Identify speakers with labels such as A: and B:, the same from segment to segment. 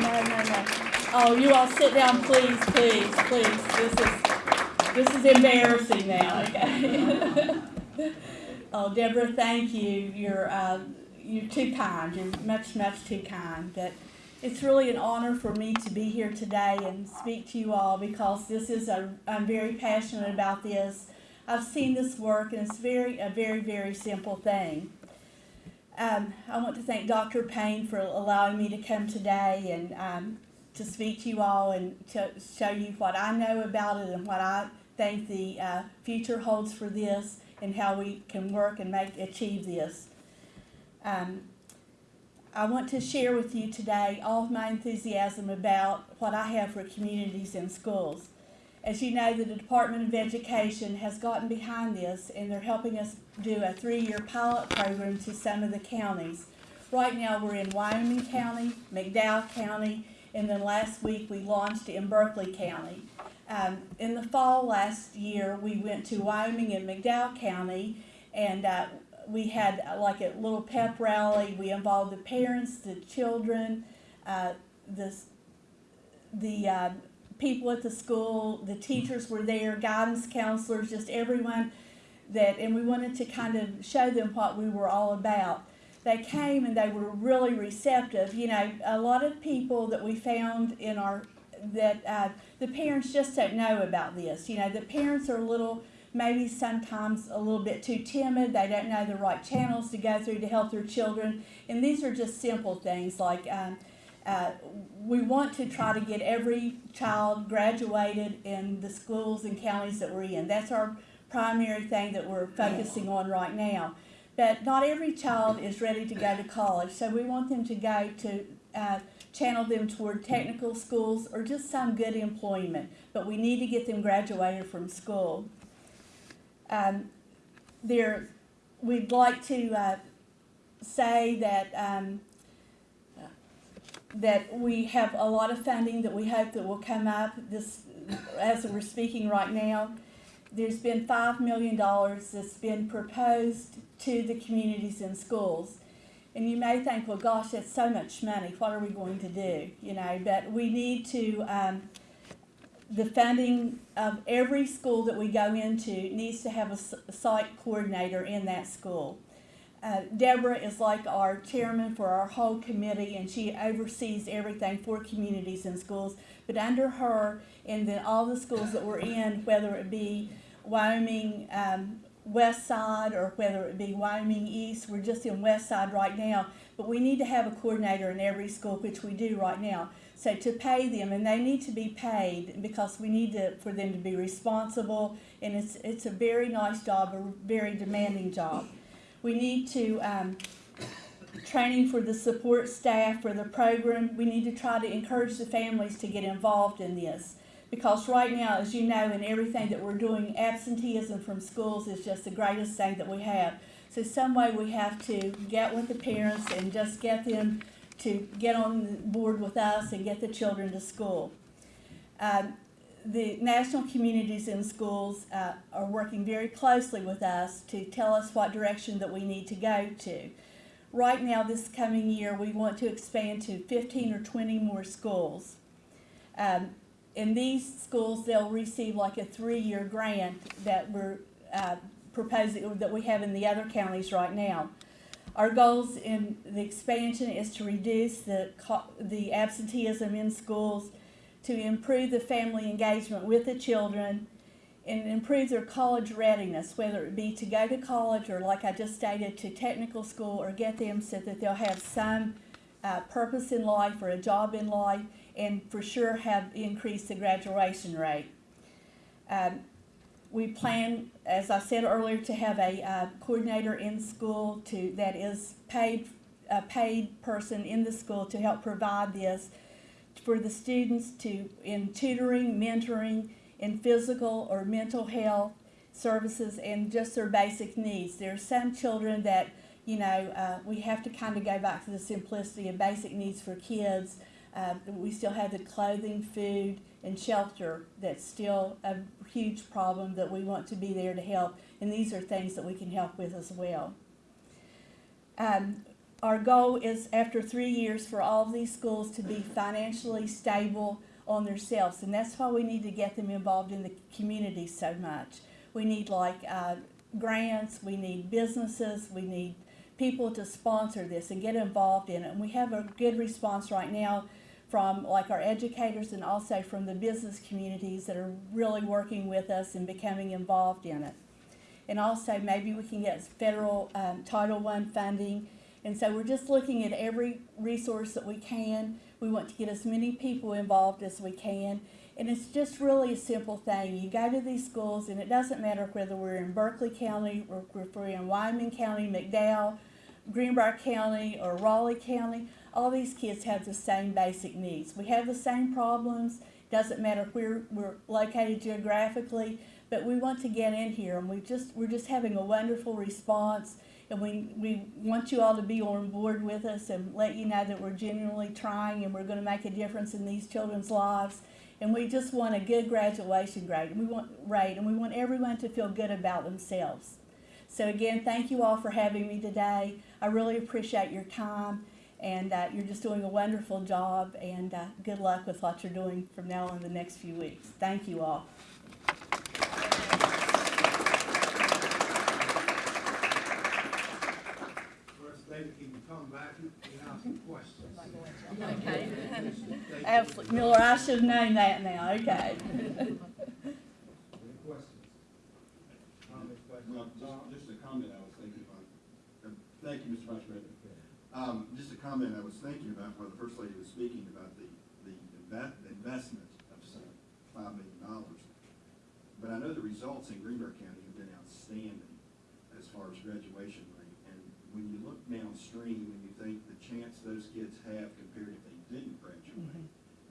A: no, no, no. Oh, you all sit down, please, please, please. This is, this is embarrassing now, okay? Oh, Deborah, thank you. You're, uh, you're too kind. You're much, much too kind. But it's really an honor for me to be here today and speak to you all because this is a, I'm very passionate about this. I've seen this work and it's very, a very, very simple thing. Um, I want to thank Dr. Paine for allowing me to come today and um, to speak to you all and to show you what I know about it and what I think the uh, future holds for this and how we can work and make achieve this. Um, I want to share with you today all of my enthusiasm about what I have for communities and schools. As you know, the Department of Education has gotten behind this and they're helping us do a three-year pilot program to some of the counties. Right now, we're in Wyoming County, McDowell County, and then last week we launched in Berkeley County. Um, in the fall last year, we went to Wyoming and McDowell County, and uh, we had uh, like a little pep rally. We involved the parents, the children, uh, the the uh, people at the school, the teachers were there, guidance counselors, just everyone that, and we wanted to kind of show them what we were all about. They came and they were really receptive. You know, a lot of people that we found in our, that uh, the parents just don't know about this. You know, the parents are a little, maybe sometimes a little bit too timid. They don't know the right channels to go through to help their children. And these are just simple things like, um, uh, we want to try to get every child graduated in the schools and counties that we're in. That's our primary thing that we're focusing on right now. But not every child is ready to go to college, so we want them to go to uh, channel them toward technical schools or just some good employment. But we need to get them graduated from school. Um, there, we'd like to uh, say that um, that we have a lot of funding that we hope that will come up this as we're speaking right now. There's been $5 million that's been proposed to the communities and schools. And you may think, well, gosh, that's so much money. What are we going to do? You know, but we need to, um, the funding of every school that we go into needs to have a site coordinator in that school. Uh, Deborah is like our chairman for our whole committee and she oversees everything for communities and schools. But under her and then all the schools that we're in, whether it be Wyoming um, West Side or whether it be Wyoming East, we're just in West Side right now. But we need to have a coordinator in every school, which we do right now. So to pay them, and they need to be paid because we need to, for them to be responsible, and it's, it's a very nice job, a very demanding job. We need to, um, training for the support staff for the program, we need to try to encourage the families to get involved in this. Because right now, as you know, in everything that we're doing, absenteeism from schools is just the greatest thing that we have. So some way we have to get with the parents and just get them to get on board with us and get the children to school. Um, the national communities in schools uh, are working very closely with us to tell us what direction that we need to go to. Right now, this coming year, we want to expand to 15 or 20 more schools. Um, in these schools, they'll receive like a three-year grant that we're uh, proposing, that we have in the other counties right now. Our goals in the expansion is to reduce the, the absenteeism in schools to improve the family engagement with the children and improve their college readiness, whether it be to go to college or, like I just stated, to technical school or get them so that they'll have some uh, purpose in life or a job in life and for sure have increased the graduation rate. Um, we plan, as I said earlier, to have a uh, coordinator in school to that is paid a paid person in the school to help provide this for the students to in tutoring, mentoring, in physical or mental health services and just their basic needs. There are some children that, you know, uh, we have to kind of go back to the simplicity of basic needs for kids. Uh, we still have the clothing, food, and shelter that's still a huge problem that we want to be there to help. And these are things that we can help with as well. Um, our goal is after three years for all of these schools to be financially stable on themselves, and that's why we need to get them involved in the community so much. We need like uh, grants, we need businesses, we need people to sponsor this and get involved in it. And we have a good response right now from like our educators and also from the business communities that are really working with us and becoming involved in it. And also maybe we can get federal um, Title I funding. And so we're just looking at every resource that we can. We want to get as many people involved as we can. And it's just really a simple thing. You go to these schools, and it doesn't matter whether we're in Berkeley County or if we're in Wyoming County, McDowell, Greenbrier County, or Raleigh County. All these kids have the same basic needs. We have the same problems. Doesn't matter where we're located geographically, but we want to get in here, and we just we're just having a wonderful response. And we, we want you all to be on board with us and let you know that we're genuinely trying and we're going to make a difference in these children's lives. And we just want a good graduation grade. And we want rate and we want everyone to feel good about themselves. So again thank you all for having me today. I really appreciate your time and uh, you're just doing a wonderful job and uh, good luck with what you're doing from now on the next few weeks. Thank you all
B: First lady, can you come back and ask some questions?
A: Okay absolutely miller i should have known that now okay?
C: Well, just, just a comment I was thinking about. Uh, Thank you, Mr. Vice President. Um, just a comment I was thinking about while the First Lady was speaking about the, the investment of some five million dollars. But I know the results in Greenbrier County have been outstanding as far as graduation rate. And when you look downstream think the chance those kids have compared if they didn't graduate,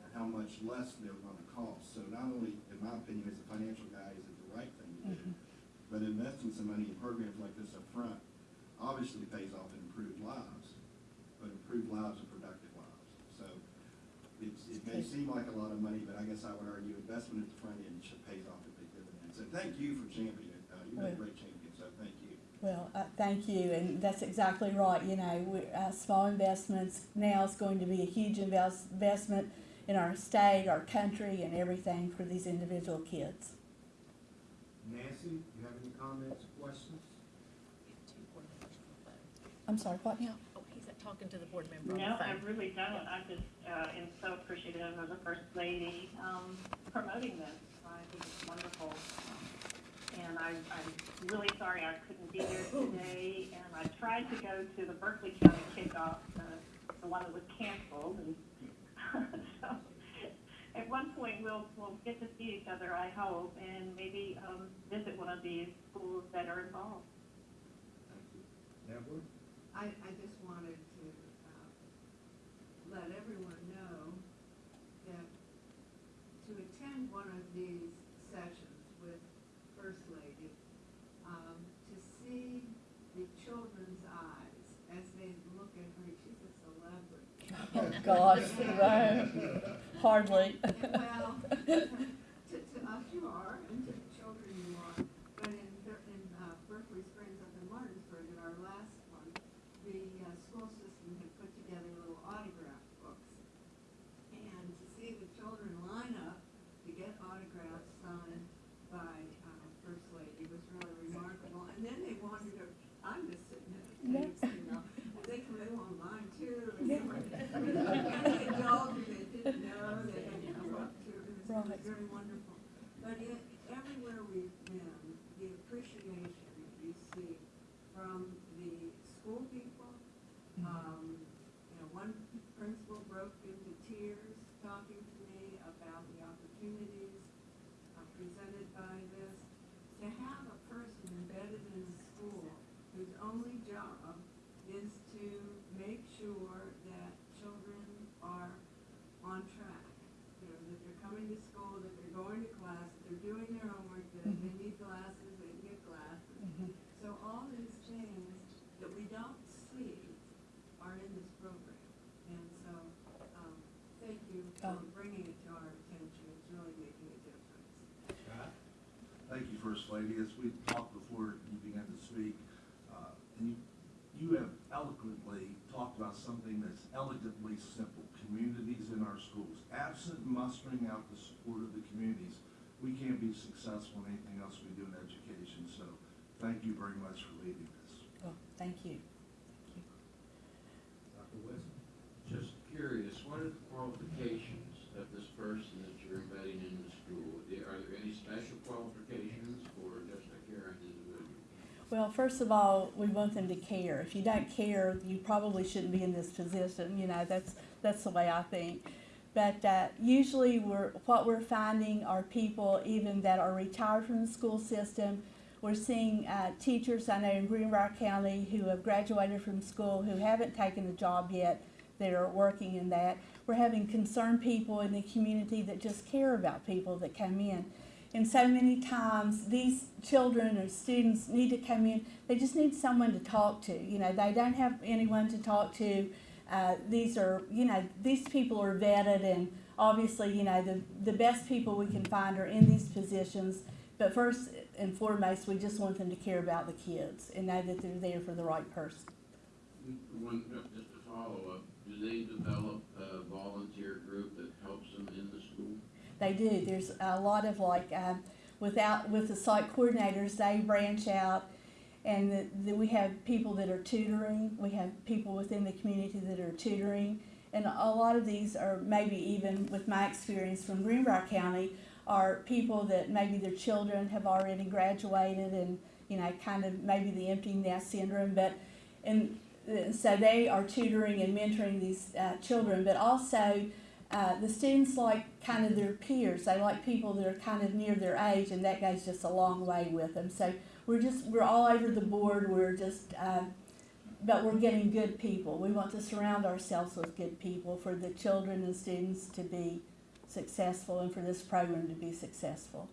C: and how much less they're gonna cost. So not only, in my opinion, as a financial guy, is it the right thing to do, but investing some money in programs like this up front obviously pays off in improved lives, but improved lives are productive lives. So it's, it may seem like a lot of money, but I guess I would argue investment at the front end should pays off in big dividends. And thank you for championing. Uh, you've been a great champion, so you.
A: Well, uh, thank you, and that's exactly right. You know, we, uh, small investments now is going to be a huge invest, investment in our state, our country, and everything for these individual kids.
B: Nancy, you have any comments or questions?
A: I'm sorry, what now?
D: Oh, he's talking to the board member
E: No, I really don't. I just, uh, am so appreciative of the first lady, um, promoting this. I think it's wonderful. And I, I'm really sorry I couldn't be there today, and I tried to go to the Berkeley County kickoff, uh, the one that was canceled, and so, at one point, we'll, we'll get to see each other, I hope, and maybe, um, visit one of these schools that are involved.
B: Thank you.
F: I, I just wanted to, uh, let everyone know that to attend one of these sessions with First Lady, um, to see the children's eyes as they look at her, she's a celebrity.
A: Oh, gosh, no, hardly.
F: Well, to, to us you are, and to the children you are, but in, Ber- in uh, Berkeley Springs up in Martinsburg, at our last one, the uh, school system had put together little autograph books. And to see the children line up to get autographs signed by uh, First Lady was really remarkable. And then they wanted to, I'm just sitting at the table, you know, and they come in on mine too. and they were- They indulged me, they didn't know, they had to come up to, it was- it was
A: Right.
F: very wonderful. But it, everywhere we've been, the appreciation you see from the school people, um, you know, one principal broke into tears talking to me about the opportunities uh, presented by this. To have a person embedded in the school whose only job is to make sure that children are on track. You know, that they're coming to school, that they're going to class, that they're doing their homework, that if they need glasses, they can get glasses. So all these things that we don't see are in this program. And so, um, thank you for
A: Oh.
F: bringing it to our attention. It's really making a difference.
B: Scott?
G: Thank you, First Lady. As we talked before you began to speak, uh, and you, you have eloquently talked talked about something that's elegantly simple, communities in our schools. Absent mustering out the support of the communities, we can't be successful in anything else we do in education. So thank you very much for leading this.
A: Well, thank you. Thank you.
B: Dr. Wesson?
H: Just curious, what are the qualifications of this person that you're embedding in the school? Are there any special qualifications or just a caring individual?
A: Well, first of all, we want them to care. If you don't care, you probably shouldn't be in this position. You know, that's that's the way I think. But uh, usually, we're what we're finding are people even that are retired from the school system. We're seeing uh, teachers I know in Greenbrier County who have graduated from school who haven't taken a job yet. That are working in that. We're having concerned people in the community that just care about people that come in. And so many times, these children or students need to come in, they just need someone to talk to. You know, they don't have anyone to talk to. Uh, these are, you know, these people are vetted, and obviously, you know, the, the best people we can find are in these positions. But first and foremost, we just want them to care about the kids and know that they're there for the right person.
H: One, just a follow-up, do they develop a volunteer group that helps them in the school?
A: They do. There's a lot of like um, without with the site coordinators, they branch out, and the, the, we have people that are tutoring. We have people within the community that are tutoring, and a lot of these are maybe even with my experience from Greenbrier County, are people that maybe their children have already graduated, and you know, kind of maybe the empty nest syndrome, but and so they are tutoring and mentoring these uh, children, but also uh, the students like kind of their peers. They like people that are kind of near their age, and that goes just a long way with them. So we're just we're all over the board. We're just, um, but we're getting good people. We want to surround ourselves with good people for the children and students to be successful, and for this program to be successful.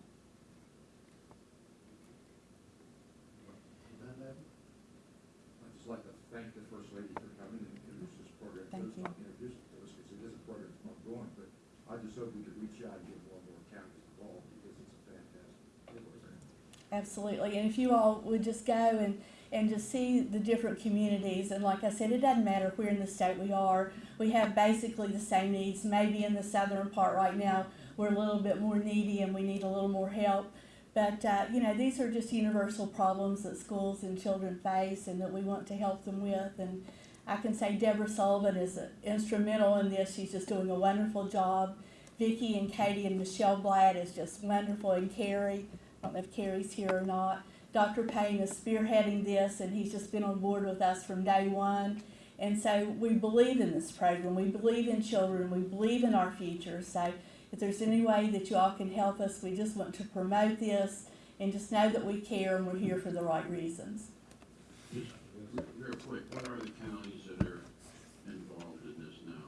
I: I'd just like to thank the First Lady for coming and introduce this program.
A: Thank
I: It's
A: you.
I: not introduced to us, because it is a program that's ongoing, but I just hope we could reach out and get more and more counties involved, because it's a fantastic program.
A: Absolutely, and if you all would just go and, and just see the different communities, and like I said, it doesn't matter where in the state we are, we have basically the same needs. Maybe in the southern part right now, we're a little bit more needy and we need a little more help. But, uh, you know, these are just universal problems that schools and children face and that we want to help them with. And I can say Deborah Sullivan is instrumental in this. She's just doing a wonderful job. Vicki and Katie and Michelle Blatt is just wonderful, and Carrie. I don't know if Carrie's here or not. Dr. Paine is spearheading this, and he's just been on board with us from day one. And so we believe in this program. We believe in children. We believe in our future. So if there's any way that you all can help us, we just want to promote this and just know that we care and we're here for the right reasons.
H: Just real quick, what are the counties that are involved in this now?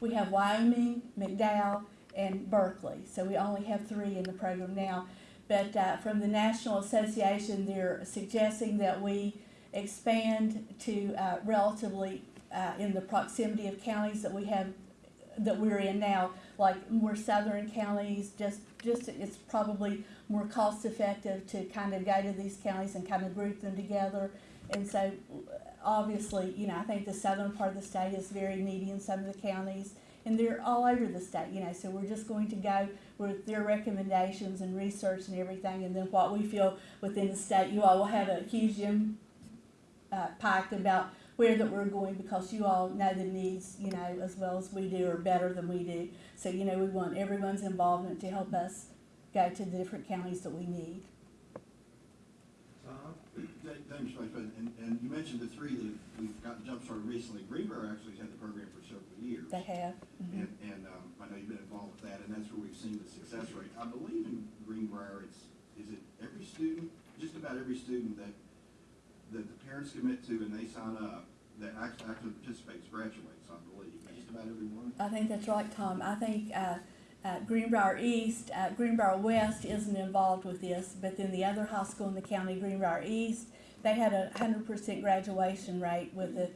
A: We have Wyoming, McDowell, and Berkeley. So we only have three in the program now. But uh, from the National Association, they're suggesting that we expand to uh, relatively uh, in the proximity of counties that we have that we're in now, like more southern counties. Just, just it's probably more cost effective to kind of go to these counties and kind of group them together. And so, obviously, you know, I think the southern part of the state is very needy in some of the counties, and they're all over the state. You know, so we're just going to go with their recommendations and research and everything, and then what we feel within the state. You all will have a huge uh, impact about where that we're going because you all know the needs, you know, as well as we do or better than we do. So, you know, we want everyone's involvement to help us go to the different counties that we need.
B: Tom?
C: Thank thank you, Mr. Vice President. And, and you mentioned the three that we've got jump started recently. Greenbrier actually had the program for years.
A: They have. mhm.
C: And, and, um, I know you've been involved with that, and that's where we've seen the success rate. I believe in Greenbrier, it's, is it every student, just about every student that, that the parents commit to and they sign up, that actually, actually participates, graduates, I believe, just about everyone.
A: I think that's right, Tom. I think uh, uh, Greenbrier East, uh, Greenbrier West isn't involved with this, but then the other high school in the county, Greenbrier East, they had a hundred percent graduation rate with the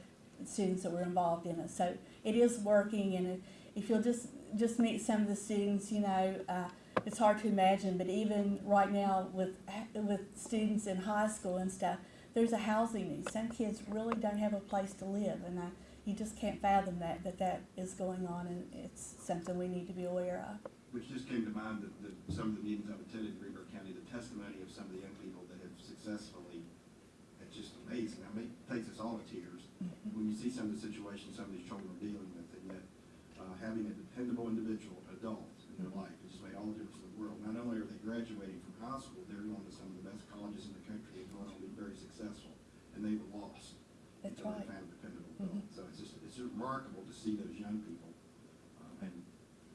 A: students that were involved in it. So it is working, and if you'll just just meet some of the students, you know, uh, it's hard to imagine, but even right now with with students in high school and stuff, there's a housing need. Some kids really don't have a place to live, and I, you just can't fathom that, that that is going on, and it's something we need to be aware of.
C: Which just came to mind that, that some of the meetings I've attended in Greenbrier County, the testimony of some of the young people that have successfully, it's just amazing. I mean, it takes us all to tears. When you see some of the situations some of these children are dealing with, and yet, uh, having a dependable individual, adult in their life, has just made all the difference in the world. Not only are they graduating from high school, they're going to some of the best colleges in the country and going on to be very successful, and they were lost.
A: That's
C: until they
A: right.
C: found a dependable
A: Mhm.
C: So it's just, it's remarkable to see those young people, uh, and,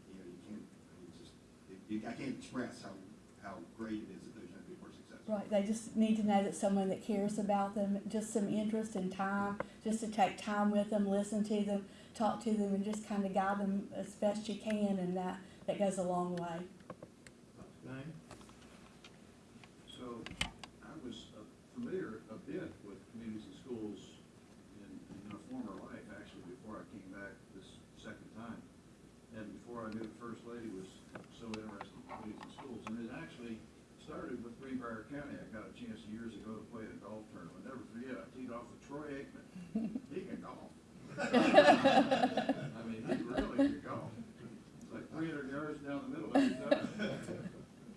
C: you know, you can't, I mean, it's just, it- you, I can't express how, how great it is that those young people are successful.
A: Right, they just need to know that someone that cares about them, just some interest and time, just to take time with them, listen to them, talk to them, and just kind of guide them as best you can, and that, that goes a long way.
B: Dr.
J: I was uh, familiar a bit with communities and schools in, in a former life, actually, before I came back this second time. And before I knew the First Lady was so interested in communities and schools. And it actually started with Greenbrier County. I got a chance years ago to play at a golf tournament. Never forget, I teed off with Troy Aikman. He can golf. I mean, he really could golf. It's like three hundred yards down the middle every time.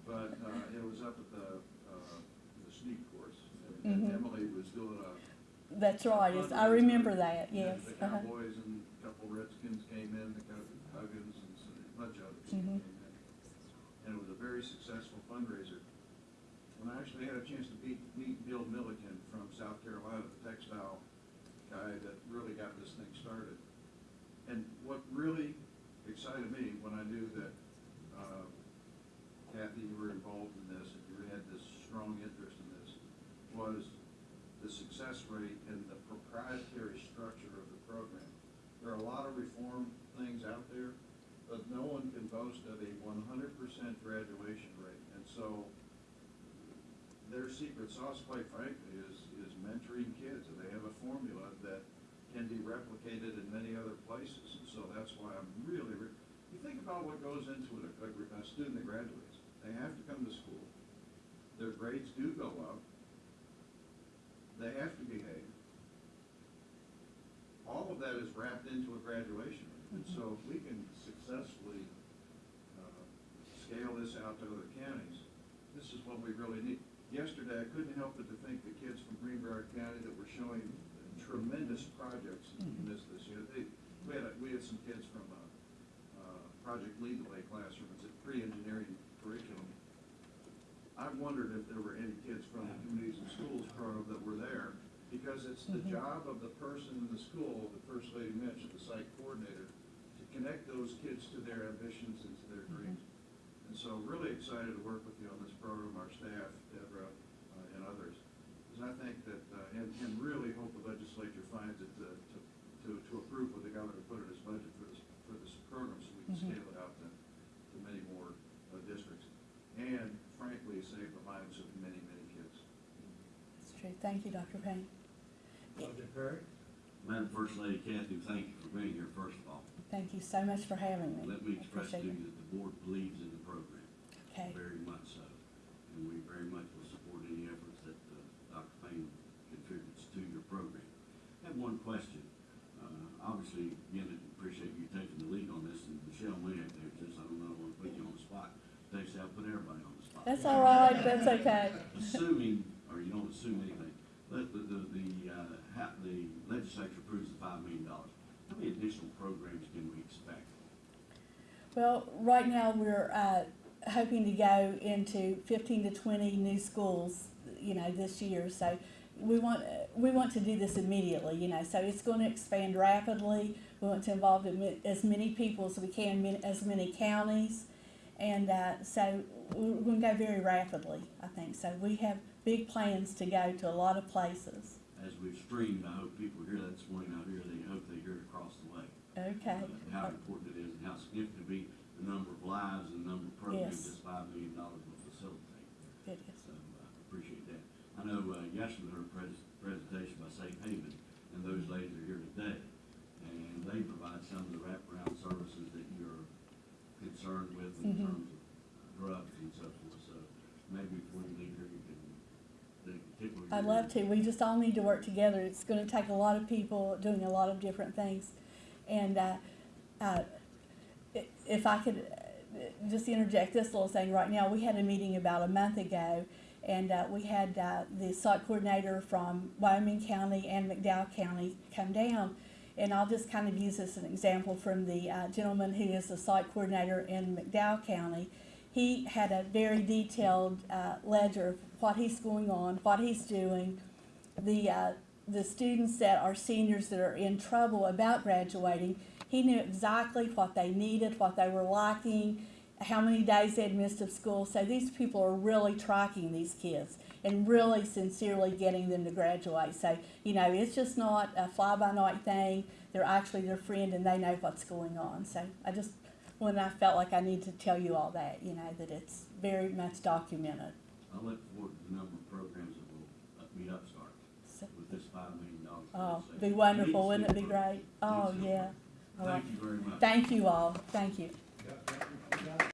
J: But, uh, it was up at the, uh, the Snead And
A: Mhm.
J: Emily was doing a.
A: That's right, yes, I remember that, yes.
J: The
A: uh-huh.
J: Cowboys and a couple Redskins came in, the Huggins and s- a bunch of others
A: Mhm.
J: came in. And it was a very successful fundraiser. And I actually had a chance to meet, meet Bill Milliken from South Carolina, the textile guy that really got this thing started. And what really excited me when I knew that, uh, Cathy, you were involved in this, and you had this strong interest in this, was the success rate and the proprietary structure of the program. There are a lot of reform things out there, but no one can boast of a one hundred percent graduation rate. And so their secret sauce, quite frankly, is, is mentoring kids, and they have a formula that can be replicated in many other places. And so that's why I'm really, re- you think about what goes into a, a, a student that graduates. They have to come to school. Their grades do go up. They have to behave. All of that is wrapped into a graduation. And so if we can successfully, uh, scale this out to other counties, this is what we really need. Yesterday, I couldn't help but to think the kids from Greenbrier County that were showing tremendous projects in this this year. They, we had, a- we had some kids from, uh, uh, Project Lead the Way classroom, it's a pre-engineering curriculum. I wondered if there were any kids from the communities and schools program that were there, because it's the
A: Mhm.
J: job of the person in the school, the first lady mentioned, the site coordinator, to connect those kids to their ambitions and to their dreams. And so really excited to work with you on this program, our staff, Deborah, uh, and others. Because I think that, uh, and, and really hope the legislature finds it to, to, to, to approve what the governor put in his budget for this, for this program, so we can
A: Mhm.
J: scale it out to, to many more, uh, districts. And frankly, save the lives of many, many kids.
A: That's true, thank you, Dr. Paine.
B: Dr. Perry?
K: Madam First Lady Cathy, thank you for being here, first of all.
A: Thank you so much for having me.
K: Let me express to you
A: it.
K: that the board believes in the program,
A: Okay,
K: very much so. And we very much will support any efforts that uh, Dr. Paine contributes to your program. I have one question. Uh, Obviously, again, I appreciate you taking the lead on this, and Michelle may have to answer this, I don't know, I want to put you on the spot. They say I'll put everybody on the spot.
A: that's all right, that's okay.
K: Assuming, or you don't assume anything, let the, the, the, uh, the legislature approves the five million dollars. How many additional programs can we expect?
A: Well, right now, we're, uh, hoping to go into fifteen to twenty new schools, you know, this year, so we want, we want to do this immediately, you know, so it's gonna expand rapidly. We want to involve as many people as we can, as many counties, and, uh, so we're gonna go very rapidly, I think, so we have big plans to go to a lot of places.
K: As we've streamed, I hope people hear that this morning out here, they hope they hear it across the way.
A: Okay,
K: Uh, How important it is and how significant be the number of lives and the number of programs
A: Yes.
K: this five million dollars will facilitate.
A: it is.
K: So, uh, appreciate that. I know, uh, Yashma heard a pres- presentation by Safe Haven, and those ladies are here today. And they provide some of the wraparound services that you're concerned with in
A: Mhm.
K: terms of drugs and so forth. So maybe before you leave here, you can, they can tickle your
A: I'd love to. We just all need to work together. It's gonna take a lot of people doing a lot of different things. And, uh, uh, if I could uh, just interject this little thing right now, we had a meeting about a month ago, and, uh, we had, uh, the site coordinator from Wyoming County and McDowell County come down. And I'll just kind of use this as an example from the, uh, gentleman who is the site coordinator in McDowell County he had a very detailed uh, ledger of what he's going on, what he's doing, the uh, the students that are seniors that are in trouble about graduating. He knew exactly what they needed, what they were lacking, how many days they'd missed of school. So these people are really tracking these kids and really sincerely getting them to graduate. So you know, it's just not a fly by night thing. They're actually their friend and they know what's going on. So I just when I felt like I need to tell you all that, you know, that it's very much documented.
K: I look forward to the number of programs that will uh, meet Upstart
A: So,
K: with this five million dollars.
A: oh, be wonderful, wouldn't it be great? Oh, yeah. All right.
K: Thank you very much.
A: Thank you all, thank you.
B: Yeah, thank you.